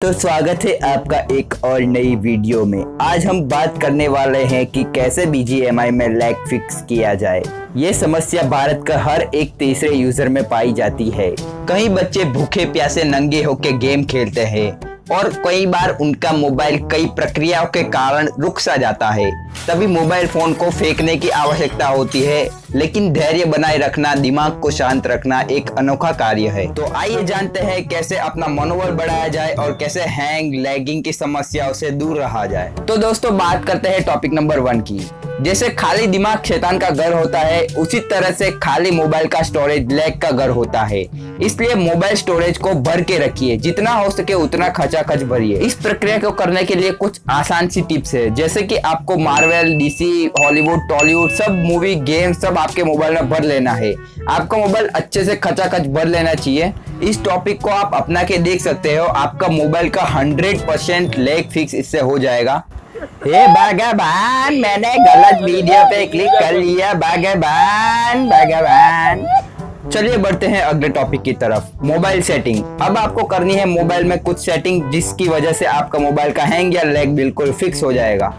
तो स्वागत है आपका एक और नई वीडियो में। आज हम बात करने वाले हैं कि कैसे BGMI में लैग फिक्स किया जाए। ये समस्या भारत का हर एक तीसरे यूज़र में पाई जाती है। कई बच्चे भूखे प्यासे नंगे होकर गेम खेलते हैं। और कई बार उनका मोबाइल कई प्रक्रियाओं के कारण रुक सा जाता है। तभी मोबाइल फ़ोन को फेंकने की आवश्यकता होती है, लेकिन धैर्य बनाए रखना, दिमाग को शांत रखना एक अनोखा कार्य है। तो आइए जानते हैं कैसे अपना मनोबल बढ़ाया जाए और कैसे हैंग, लैगिंग की समस्याओं से दूर रहा जाए। तो दोस्तों, बात करते हैं टॉपिक नंबर वन की। जैसे खाली दिमाग शैतान का घर होता है, उसी तरह से खाली मोबाइल का स्टोरेज लैग का घर होता है। इसलिए मोबाइल स्टोरेज को भर के रखिए। जितना हो सके उतना खचाखच भरिए। इस प्रक्रिया को करने के लिए कुछ आसान सी टिप्स है। जैसे कि आपको मार्वल डीसी हॉलीवुड टॉलीवुड सब मूवी गेम सब आपके मोबाइल में भर लेना है। आपका मोबाइल अच्छे से खचाखच भर लेना चाहिए। इस टॉपिक को आप अपना के देख सकते हो। आपका मोबाइल का हंड्रेड परसेंट लेग फिक्स इससे हो जाएगा। हे भगवान, मैंने गलत वीडियो पे क्लिक कर लिया, भगवान भगवान। चलिए बढ़ते हैं अगले टॉपिक की तरफ़। मोबाइल सेटिंग अब आपको करनी है मोबाइल में कुछ सेटिंग जिसकी वजह से आपका मोबाइल का हैंग या लैग बिल्कुल फिक्स हो जाएगा।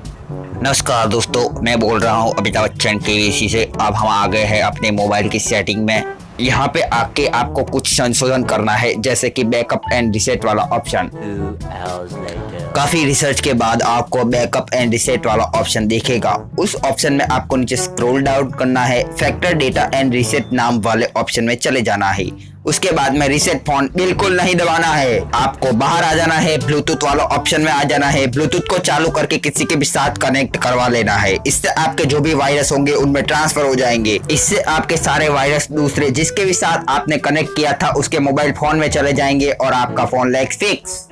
नमस्कार दोस्तों, मैं बोल रहा हूँ अमिताभ बच्चन टीवीसी से। अब हम आ गए हैं अपने मोबाइल की सेटिंग में। यहाँ पे आके आपको कुछ संशोधन करना है, जैसे कि बैकअप एंड रिसेट वाला ऑप्शन काफ़ी रिसर्च के बाद आपको बैकअप एंड रिसेट वाला ऑप्शन देखेगा। उस ऑप्शन में आपको नीचे स्क्रॉल डाउन करना है फैक्टर डेटा एंड रिसेट नाम वाले ऑप्शन में चले जाना है। उसके बाद में रिसेट फ़ोन बिल्कुल नहीं दबाना है। आपको बाहर आ जाना है ब्लूटूथ वाला ऑप्शन में आ जाना है। ब्लूटूथ को चालू करके किसी के भी साथ कनेक्ट करवा लेना है। इससे आपके जो भी वायरस होंगे, उनमें ट्रांसफ़र हो जाएँगे। इससे आपके सारे वायरस दूसरे जिसके भी साथ आपने कनेक्ट किया था, उसके मोबाइल फ़ोन में चले जाएँगे और आपका फ़ोन लेग फिक्स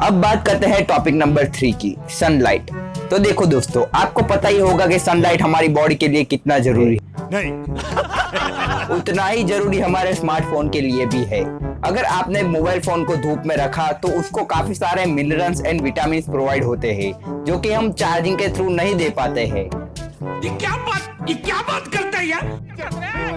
अब बात करते हैं टॉपिक नंबर थ्री की सनलाइट तो देखो दोस्तों आपको पता ही होगा कि सनलाइट हमारी बॉडी के लिए कितना ज़रूरी है। नहीं। उतना ही ज़रूरी हमारे स्मार्टफ़ोन के लिए भी है। अगर आपने मोबाइल फ़ोन को धूप में रखा तो उसको काफ़ी सारे मिनरल्स एंड विटामिन प्रोवाइड होते हैं जो कि हम चार्जिंग के थ्रू नहीं दे पाते हैं। ये क्या बात ये क्या बात करता है यार?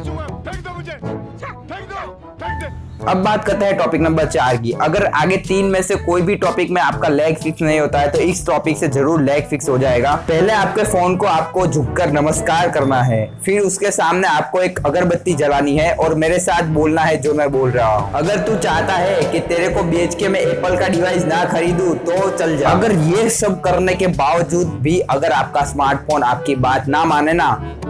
अब बात करते हैं टॉपिक नंबर चार की। अगर आगे तीन में से कोई भी टॉपिक में आपका लेग फिक्स नहीं होता है तो इस टॉपिक से ज़रूर लेग फिक्स हो जाएगा। पहले आपके फ़ोन को आपको झुककर नमस्कार करना है, फिर उसके सामने आपको एक अगरबत्ती जलानी है और मेरे साथ बोलना है जो मैं बोल रहा हूँ। अगर तू चाहता है कि तेरे को बेच के मैं एप्पल का डिवाइस ना खरीदू तो चल जा। अगर ये सब करने के बावजूद भी अगर आपका स्मार्टफ़ोन आपकी बात ना माने ना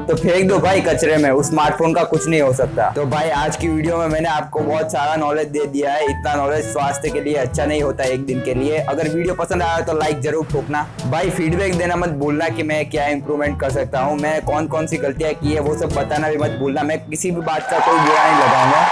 तो फेंक दो भाई कचरे में, उस स्मार्टफ़ोन का कुछ नहीं हो सकता। तो भाई, आज की वीडियो में मैंने आपको बहुत सारा नॉलेज दे दिया है। इतना नॉलेज स्वास्थ्य के लिए अच्छा नहीं होता एक दिन के लिए। अगर वीडियो पसंद आया तो लाइक ज़रूर ठोकना। भाई फीडबैक देना मत भूलना की मैं क्या इंप्रूवमेंट कर सकता हूँ। मैं कौन कौन सी गलतियाँ की है, वो सब बताना भी मत भूलना। मैं किसी भी बात का कोई बुरा नहीं लगाऊँगा।